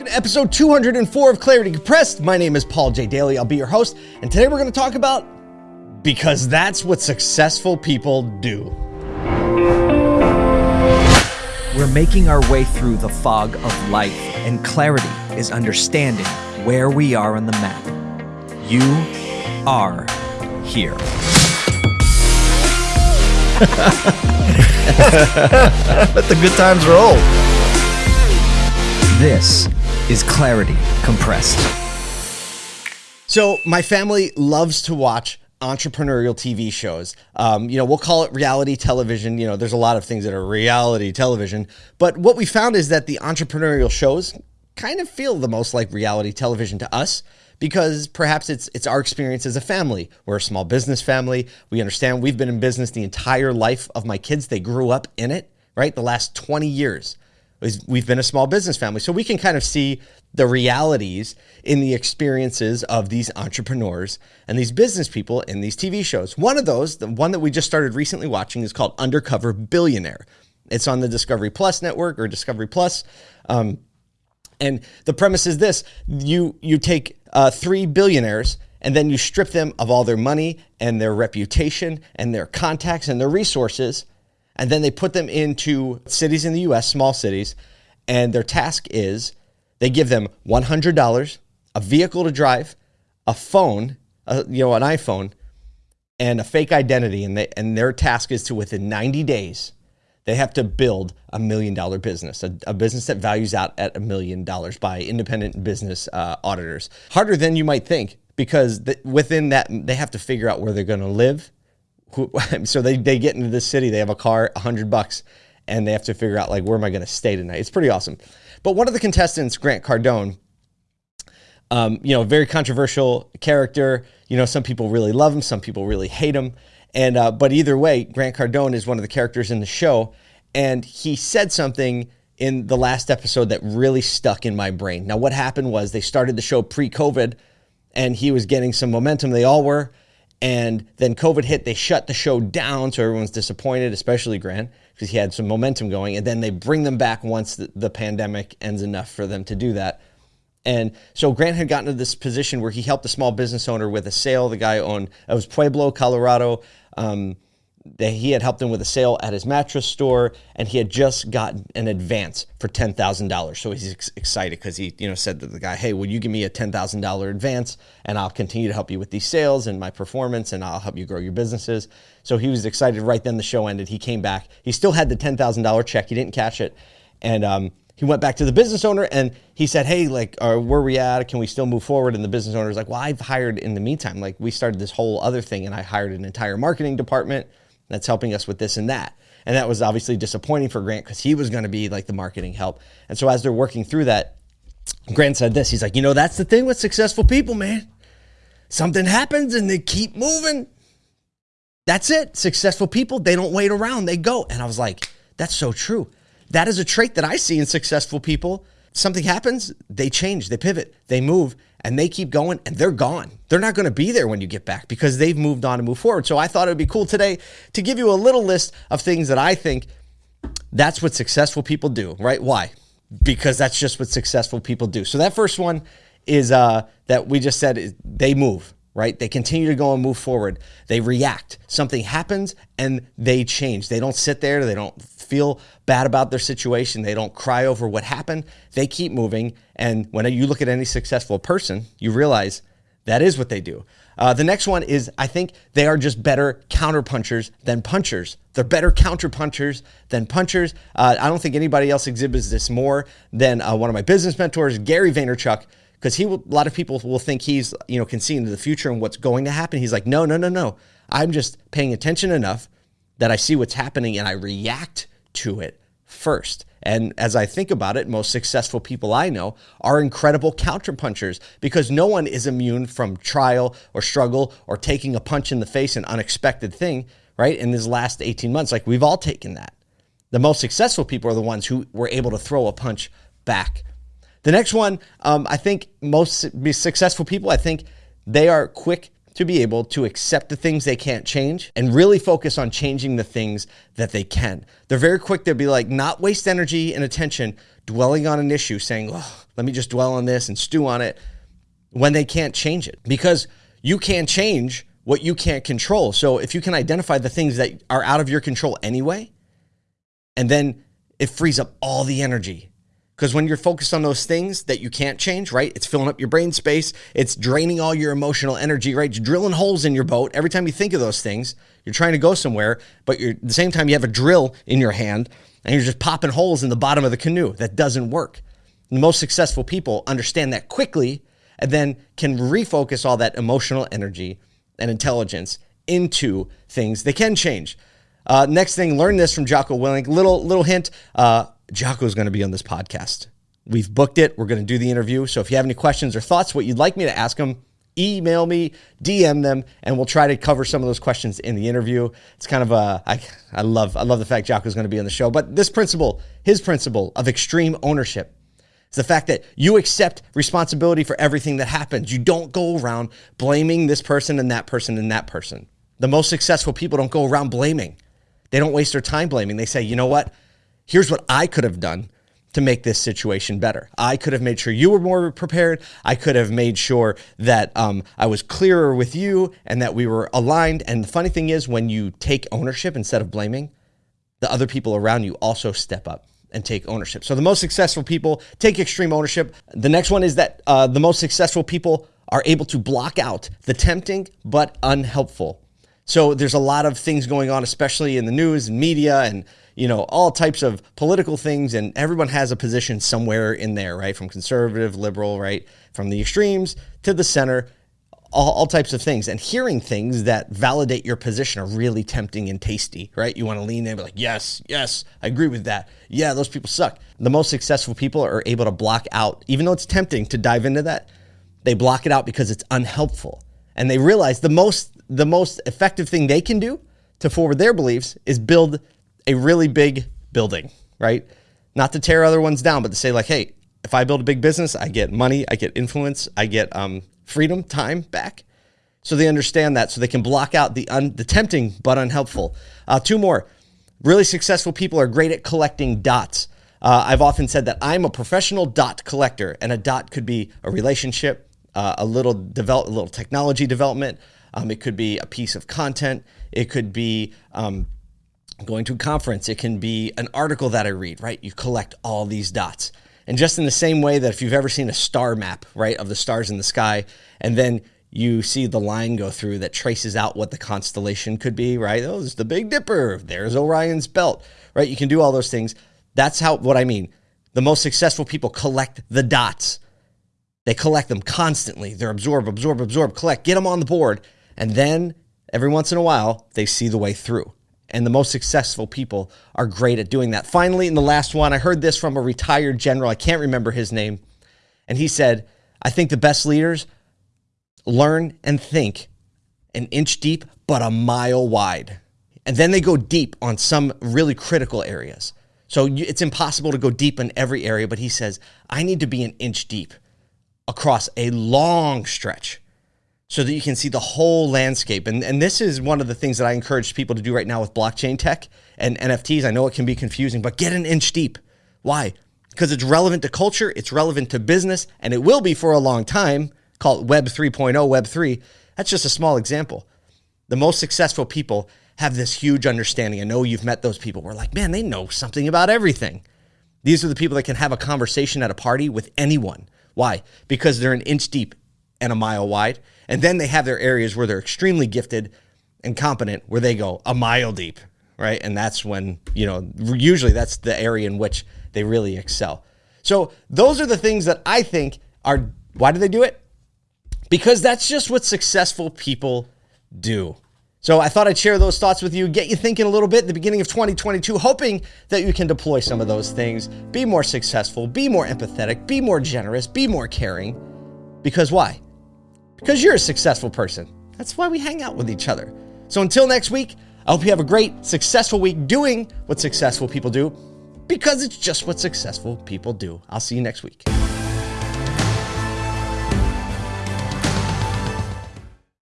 Welcome to episode 204 of Clarity Compressed. My name is Paul J. Daly. I'll be your host. And today we're going to talk about because that's what successful people do. We're making our way through the fog of life, and clarity is understanding where we are on the map. You are here. Let the good times roll. This is Clarity Compressed. So, my family loves to watch entrepreneurial TV shows. Um, you know, we'll call it reality television. You know, there's a lot of things that are reality television. But what we found is that the entrepreneurial shows kind of feel the most like reality television to us because perhaps it's it's our experience as a family. We're a small business family. We understand we've been in business the entire life of my kids. They grew up in it, right? The last 20 years. We've been a small business family. So we can kind of see the realities in the experiences of these entrepreneurs and these business people in these TV shows. One of those, the one that we just started recently watching, is called Undercover Billionaire. It's on the Discovery Plus network or Discovery Plus. Um, and the premise is this you you take uh, three billionaires and then you strip them of all their money and their reputation and their contacts and their resources and then they put them into cities in the US, small cities, and their task is they give them $100, a vehicle to drive, a phone, a, you know, an iPhone, and a fake identity. And, they, and their task is to, within 90 days, they have to build a million dollar business, a, a business that values out at a million dollars by independent business uh, auditors. Harder than you might think because the, within that, they have to figure out where they're going to live who, so they, they get into this city, they have a car, a hundred bucks, and they have to figure out like, where am I going to stay tonight? It's pretty awesome. But one of the contestants, Grant Cardone, um, you know, very controversial character. You know, some people really love him, some people really hate him. And, uh, but either way, Grant Cardone is one of the characters in the show. And he said something in the last episode that really stuck in my brain. Now, what happened was they started the show pre COVID and he was getting some momentum. They all were. And then COVID hit, they shut the show down. So everyone's disappointed, especially Grant, because he had some momentum going. And then they bring them back once the, the, pandemic ends enough for them to do that. And so Grant had gotten to this position where he helped a small business owner with a sale. The guy owned, it was Pueblo, Colorado. Um, that he had helped him with a sale at his mattress store and he had just gotten an advance for $10,000. So he's ex- excited because he, you know, said to the guy, "Hey, will you give me a $10,000 advance and I'll continue to help you with these sales and my performance and I'll help you grow your businesses." So he was excited right then the show ended. He came back. He still had the $10,000 check. He didn't cash it. And um, he went back to the business owner and he said, Hey, like, uh, where are we at? Can we still move forward? And the business owner was like, Well, I've hired in the meantime. Like, we started this whole other thing and I hired an entire marketing department that's helping us with this and that. And that was obviously disappointing for Grant because he was going to be like the marketing help. And so as they're working through that, Grant said this. He's like, you know, that's the thing with successful people, man. Something happens and they keep moving. That's it. Successful people, they don't wait around, they go. And I was like, that's so true. That is a trait that I see in successful people. Something happens, they change, they pivot, they move, and they keep going and they're gone. They're not going to be there when you get back because they've moved on and move forward. So I thought it would be cool today to give you a little list of things that I think that's what successful people do, right? Why? Because that's just what successful people do. So that first one is uh, that we just said they move, right? They continue to go and move forward. They react. Something happens and they change. They don't sit there. They don't feel bad about their situation. They don't cry over what happened. They keep moving. And when you look at any successful person, you realize that is what they do. Uh, the next one is I think they are just better counterpunchers than punchers. They're better counterpunchers than punchers. Uh, I don't think anybody else exhibits this more than uh, one of my business mentors, Gary Vaynerchuk because he will, a lot of people will think he's you know can see into the future and what's going to happen. He's like, no, no, no, no. I'm just paying attention enough that I see what's happening and I react to it first. And as I think about it, most successful people I know are incredible counterpunchers because no one is immune from trial or struggle or taking a punch in the face, an unexpected thing, right? In this last 18 months, like we've all taken that. The most successful people are the ones who were able to throw a punch back the next one, um, I think most successful people, I think they are quick to be able to accept the things they can't change and really focus on changing the things that they can. They're very quick to be like, not waste energy and attention dwelling on an issue, saying, oh, let me just dwell on this and stew on it when they can't change it because you can't change what you can't control. So if you can identify the things that are out of your control anyway, and then it frees up all the energy because when you're focused on those things that you can't change, right? It's filling up your brain space. It's draining all your emotional energy, right? It's drilling holes in your boat. Every time you think of those things, you're trying to go somewhere, but at the same time, you have a drill in your hand and you're just popping holes in the bottom of the canoe. That doesn't work. The most successful people understand that quickly and then can refocus all that emotional energy and intelligence into things they can change. Uh, next thing, learn this from Jocko Willink. Little little hint. Uh, Jocko is going to be on this podcast. We've booked it. We're going to do the interview. So if you have any questions or thoughts, what you'd like me to ask him, email me, DM them, and we'll try to cover some of those questions in the interview. It's kind of a I I love I love the fact Jocko is going to be on the show. But this principle, his principle of extreme ownership, is the fact that you accept responsibility for everything that happens. You don't go around blaming this person and that person and that person. The most successful people don't go around blaming. They don't waste their time blaming. They say, you know what? Here's what I could have done to make this situation better. I could have made sure you were more prepared. I could have made sure that um, I was clearer with you and that we were aligned. And the funny thing is, when you take ownership instead of blaming, the other people around you also step up and take ownership. So the most successful people take extreme ownership. The next one is that uh, the most successful people are able to block out the tempting but unhelpful. So there's a lot of things going on, especially in the news and media and you know, all types of political things, and everyone has a position somewhere in there, right? From conservative, liberal, right? From the extremes to the center, all, all types of things. And hearing things that validate your position are really tempting and tasty, right? You want to lean in and be like, yes, yes, I agree with that. Yeah, those people suck. The most successful people are able to block out, even though it's tempting to dive into that, they block it out because it's unhelpful. And they realize the most the most effective thing they can do to forward their beliefs is build a really big building, right? Not to tear other ones down, but to say like, hey, if I build a big business, I get money, I get influence, I get um, freedom, time back. So they understand that, so they can block out the un- the tempting but unhelpful. Uh, two more. Really successful people are great at collecting dots. Uh, I've often said that I'm a professional dot collector, and a dot could be a relationship, uh, a little develop, a little technology development. Um, it could be a piece of content. It could be um, going to a conference, it can be an article that I read, right? You collect all these dots. And just in the same way that if you've ever seen a star map, right, of the stars in the sky, and then you see the line go through that traces out what the constellation could be, right? Oh, there's the Big Dipper. There's Orion's belt, right? You can do all those things. That's how what I mean. The most successful people collect the dots. They collect them constantly. They're absorb, absorb, absorb, collect, get them on the board. And then every once in a while, they see the way through and the most successful people are great at doing that. Finally, in the last one, I heard this from a retired general. I can't remember his name. And he said, I think the best leaders learn and think an inch deep, but a mile wide. And then they go deep on some really critical areas. So it's impossible to go deep in every area, but he says, I need to be an inch deep across a long stretch so that you can see the whole landscape. And, and this is one of the things that I encourage people to do right now with blockchain tech and NFTs. I know it can be confusing, but get an inch deep. Why? Because it's relevant to culture, it's relevant to business, and it will be for a long time. Call it Web 3.0, Web 3. That's just a small example. The most successful people have this huge understanding. I know you've met those people. We're like, man, they know something about everything. These are the people that can have a conversation at a party with anyone. Why? Because they're an inch deep and a mile wide. And then they have their areas where they're extremely gifted and competent, where they go a mile deep, right? And that's when, you know, usually that's the area in which they really excel. So those are the things that I think are, why do they do it? Because that's just what successful people do. So I thought I'd share those thoughts with you, get you thinking a little bit the beginning of 2022, hoping that you can deploy some of those things, be more successful, be more empathetic, be more generous, be more caring. Because why? Because you're a successful person. That's why we hang out with each other. So until next week, I hope you have a great, successful week doing what successful people do because it's just what successful people do. I'll see you next week.